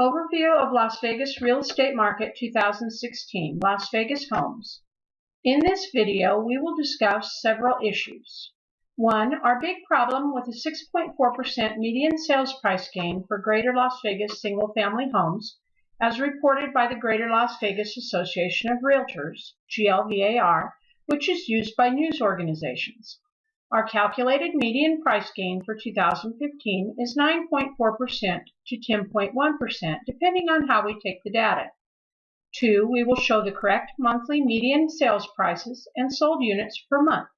Overview of Las Vegas Real Estate Market 2016, Las Vegas Homes. In this video, we will discuss several issues. One, our big problem with a 6.4% median sales price gain for Greater Las Vegas single-family homes, as reported by the Greater Las Vegas Association of Realtors, GLVAR, which is used by news organizations. Our calculated median price gain for 2015 is 9.4% to 10.1%, depending on how we take the data. Two, we will show the correct monthly median sales prices and sold units per month.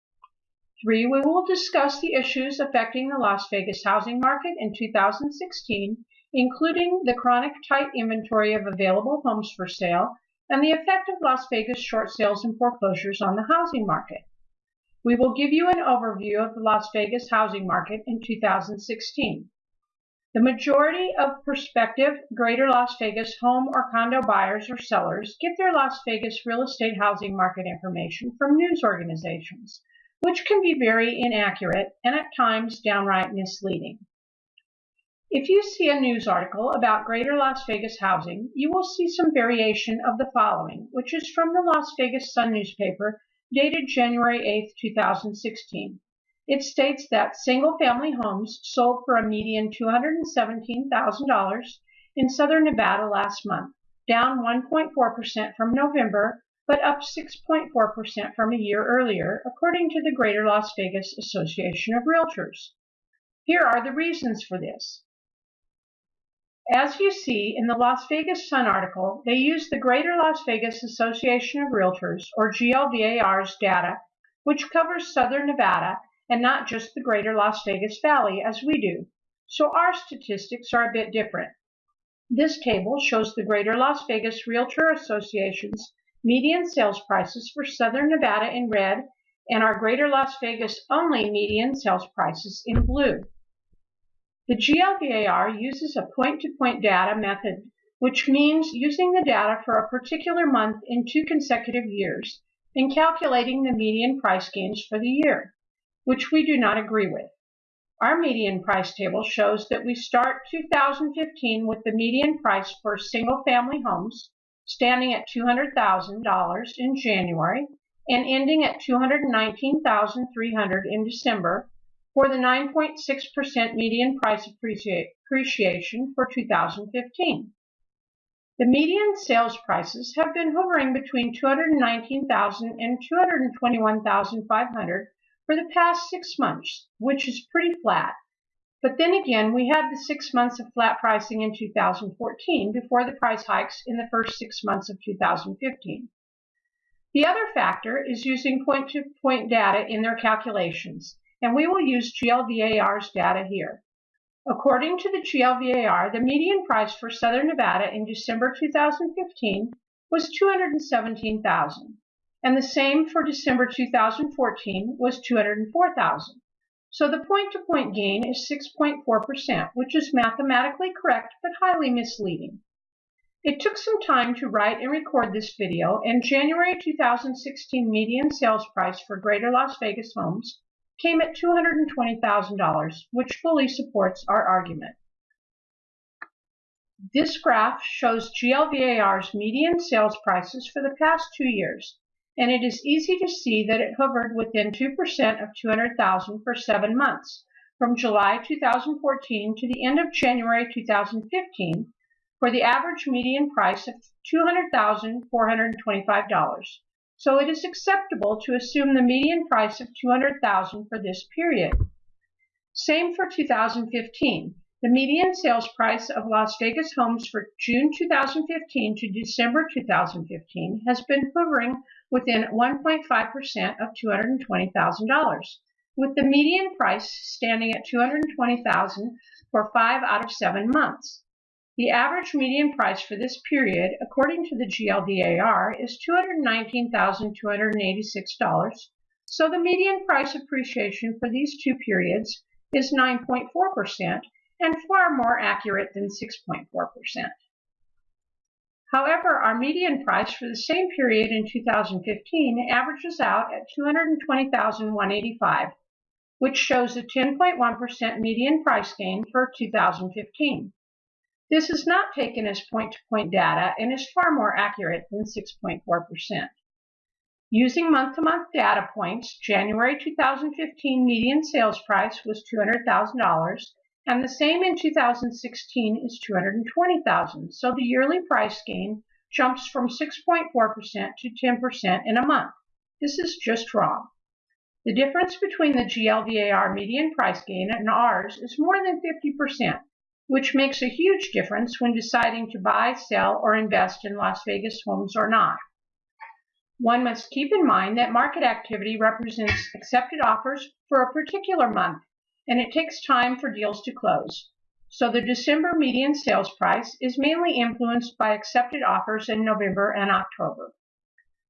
Three, we will discuss the issues affecting the Las Vegas housing market in 2016, including the chronic tight inventory of available homes for sale and the effect of Las Vegas short sales and foreclosures on the housing market. We will give you an overview of the Las Vegas housing market in 2016. The majority of prospective Greater Las Vegas home or condo buyers or sellers get their Las Vegas real estate housing market information from news organizations, which can be very inaccurate and at times downright misleading. If you see a news article about Greater Las Vegas housing, you will see some variation of the following, which is from the Las Vegas Sun newspaper dated January 8, 2016. It states that single-family homes sold for a median $217,000 in southern Nevada last month, down 1.4% from November, but up 6.4% from a year earlier, according to the Greater Las Vegas Association of Realtors. Here are the reasons for this. As you see in the Las Vegas Sun article, they use the Greater Las Vegas Association of Realtors, or GLVAR's data, which covers southern Nevada and not just the Greater Las Vegas Valley as we do. So our statistics are a bit different. This table shows the Greater Las Vegas Realtor Association's median sales prices for southern Nevada in red and our Greater Las Vegas only median sales prices in blue. The GLVAR uses a point-to-point -point data method, which means using the data for a particular month in two consecutive years and calculating the median price gains for the year, which we do not agree with. Our median price table shows that we start 2015 with the median price for single-family homes standing at $200,000 in January and ending at 219,300 in December for the 9.6% median price appreciation for 2015. The median sales prices have been hovering between 219,000 and 221,500 for the past six months, which is pretty flat. But then again, we had the six months of flat pricing in 2014 before the price hikes in the first six months of 2015. The other factor is using point-to-point -point data in their calculations and we will use GLVAR's data here. According to the GLVAR, the median price for Southern Nevada in December 2015 was 217,000, and the same for December 2014 was 204,000. So the point-to-point -point gain is 6.4%, which is mathematically correct but highly misleading. It took some time to write and record this video, and January 2016 median sales price for Greater Las Vegas homes came at $220,000, which fully supports our argument. This graph shows GLVAR's median sales prices for the past two years, and it is easy to see that it hovered within 2% of 200,000 for seven months, from July 2014 to the end of January 2015, for the average median price of $200,425 so it is acceptable to assume the median price of 200,000 for this period. Same for 2015. The median sales price of Las Vegas homes for June 2015 to December 2015 has been hovering within 1.5% of $220,000, with the median price standing at $220,000 for five out of seven months. The average median price for this period, according to the GLVAR, is $219,286, so the median price appreciation for these two periods is 9.4% and far more accurate than 6.4%. However, our median price for the same period in 2015 averages out at 220,185, which shows a 10.1% median price gain for 2015. This is not taken as point-to-point -point data and is far more accurate than 6.4%. Using month-to-month -month data points, January 2015 median sales price was $200,000 and the same in 2016 is $220,000. So the yearly price gain jumps from 6.4% to 10% in a month. This is just wrong. The difference between the GLVAR median price gain and ours is more than 50%, which makes a huge difference when deciding to buy, sell, or invest in Las Vegas homes or not. One must keep in mind that market activity represents accepted offers for a particular month, and it takes time for deals to close. So the December median sales price is mainly influenced by accepted offers in November and October.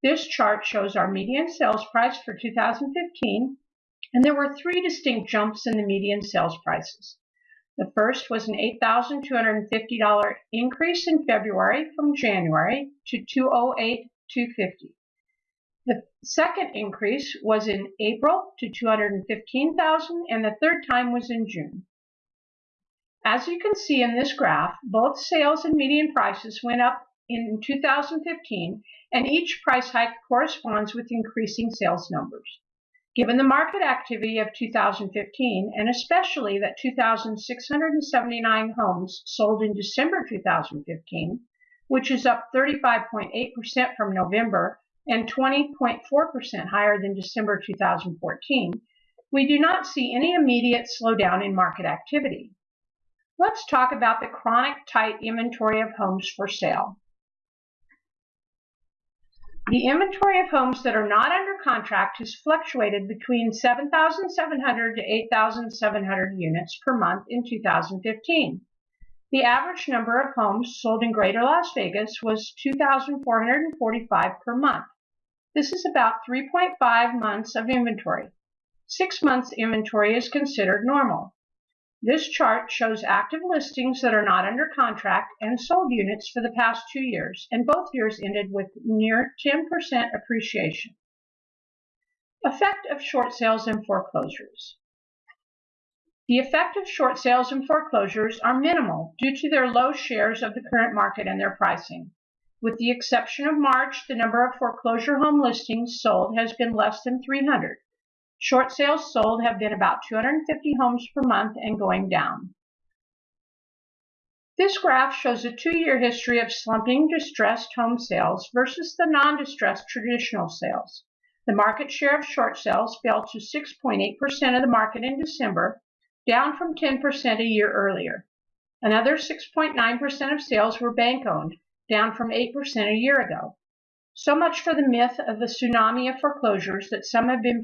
This chart shows our median sales price for 2015, and there were three distinct jumps in the median sales prices. The first was an $8,250 increase in February from January to 208,250. The second increase was in April to 215,000 and the third time was in June. As you can see in this graph, both sales and median prices went up in 2015 and each price hike corresponds with increasing sales numbers. Given the market activity of 2015 and especially that 2,679 homes sold in December 2015, which is up 35.8% from November and 20.4% higher than December 2014, we do not see any immediate slowdown in market activity. Let's talk about the chronic tight inventory of homes for sale. The inventory of homes that are not under contract has fluctuated between 7,700 to 8,700 units per month in 2015. The average number of homes sold in Greater Las Vegas was 2,445 per month. This is about 3.5 months of inventory. Six months inventory is considered normal. This chart shows active listings that are not under contract and sold units for the past two years, and both years ended with near 10% appreciation. Effect of short sales and foreclosures. The effect of short sales and foreclosures are minimal due to their low shares of the current market and their pricing. With the exception of March, the number of foreclosure home listings sold has been less than 300. Short sales sold have been about 250 homes per month and going down. This graph shows a two-year history of slumping distressed home sales versus the non-distressed traditional sales. The market share of short sales fell to 6.8% of the market in December down from 10% a year earlier. Another 6.9% of sales were bank owned, down from 8% a year ago. So much for the myth of the tsunami of foreclosures that some have been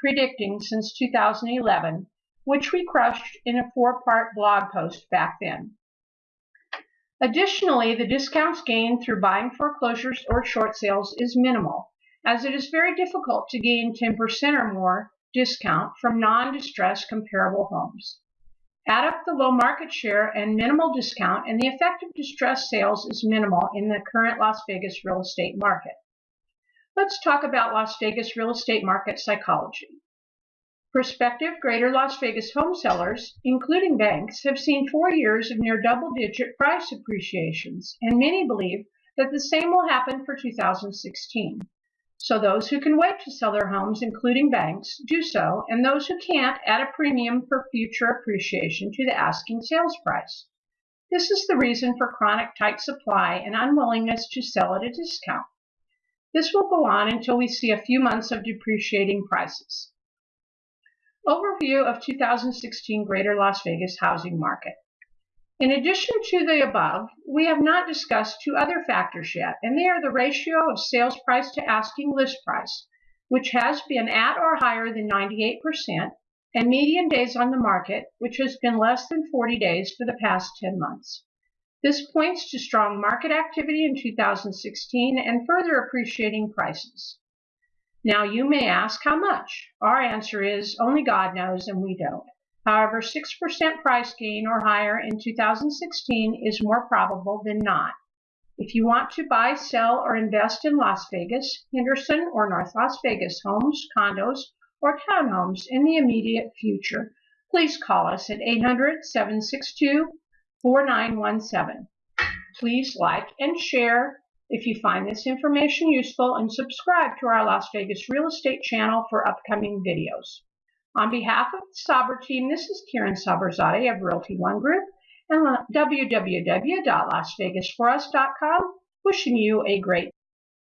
predicting since 2011, which we crushed in a four-part blog post back then. Additionally, the discounts gained through buying foreclosures or short sales is minimal, as it is very difficult to gain 10% or more discount from non-distressed comparable homes. Add up the low market share and minimal discount and the effect of distressed sales is minimal in the current Las Vegas real estate market. Let's talk about Las Vegas real estate market psychology. Prospective Greater Las Vegas home sellers, including banks, have seen four years of near double-digit price appreciations, and many believe that the same will happen for 2016. So those who can wait to sell their homes, including banks, do so, and those who can't add a premium for future appreciation to the asking sales price. This is the reason for chronic tight supply and unwillingness to sell at a discount. This will go on until we see a few months of depreciating prices. Overview of 2016 Greater Las Vegas housing market. In addition to the above, we have not discussed two other factors yet, and they are the ratio of sales price to asking list price, which has been at or higher than 98%, and median days on the market, which has been less than 40 days for the past 10 months. This points to strong market activity in 2016 and further appreciating prices. Now you may ask how much? Our answer is only God knows and we don't. However, 6% price gain or higher in 2016 is more probable than not. If you want to buy, sell, or invest in Las Vegas, Henderson, or North Las Vegas homes, condos, or townhomes in the immediate future, please call us at 800 762 4917. Please like and share if you find this information useful and subscribe to our Las Vegas Real Estate channel for upcoming videos. On behalf of the Saber team, this is Karen Saberzadeh of Realty One Group and www.lasvegasforus.com wishing you a great